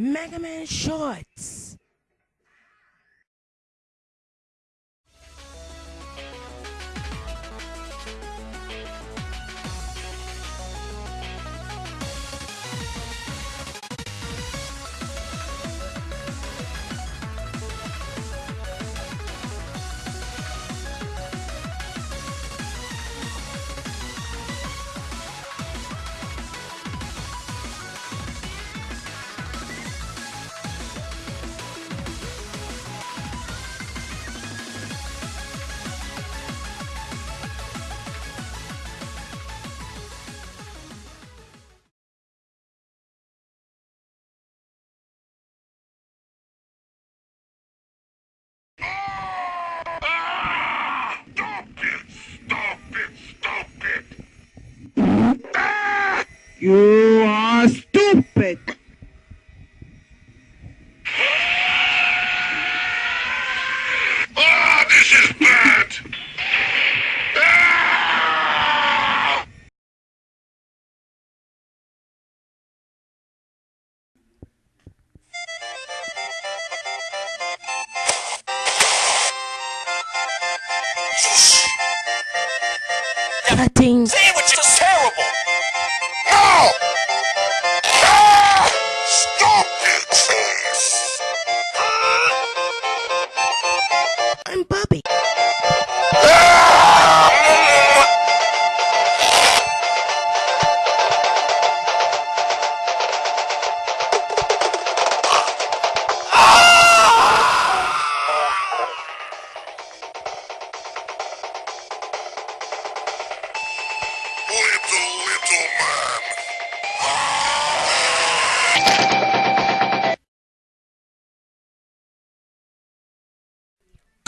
Mega Man Shorts. You are stupid! Ah, this is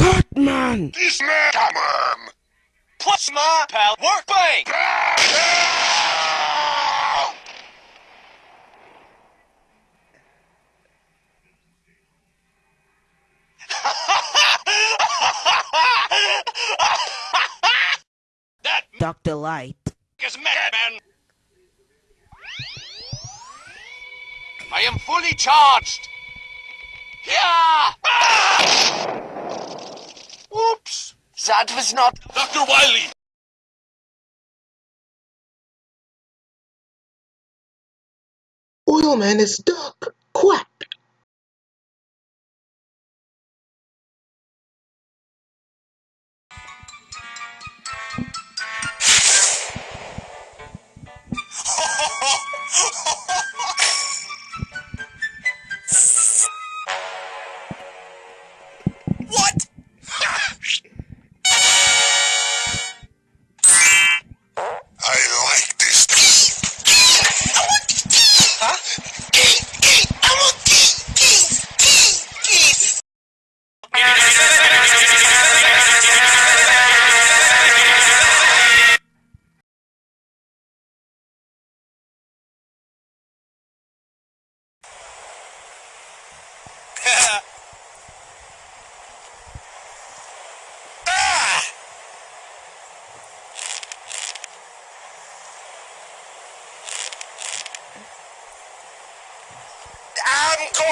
little man! Cutman. This man, come on! Plus my pal workbank! that Dr. Light. is madman! I am fully charged! Yeah! Oops! That was not... Dr. Wily! Oilman is stuck. Quack.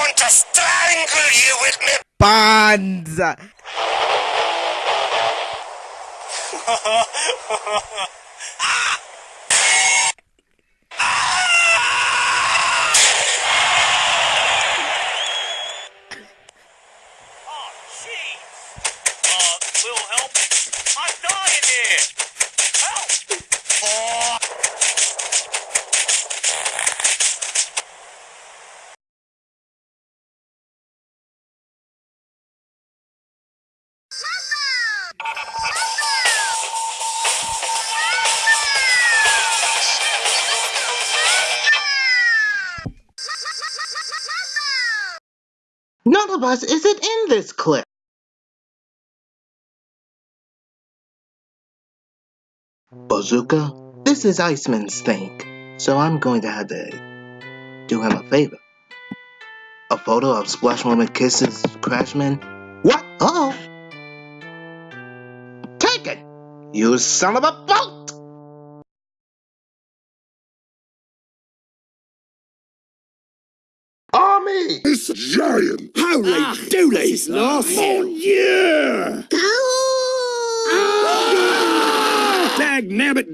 I'm to strangle you with me. Bonds! None of us isn't in this clip. Bazooka, this is Iceman's thing, so I'm going to have to do him a favor. A photo of Splash Woman kisses Crashman? What? Oh. Take it! You son of a boat! Army me! This giant! Holy Ah, dooly! this is nice. Oh yeah! Ah! Dag nabbit!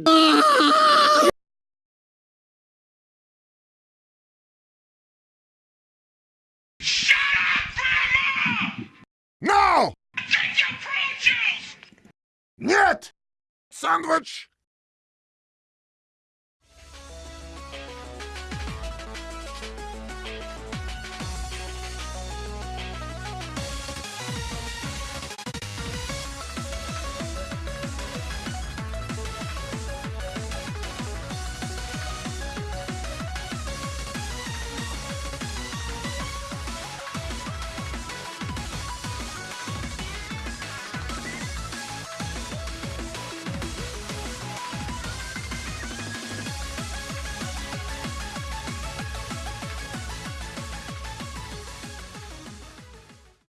No! Take your fruit juice! Нет! Sandwich!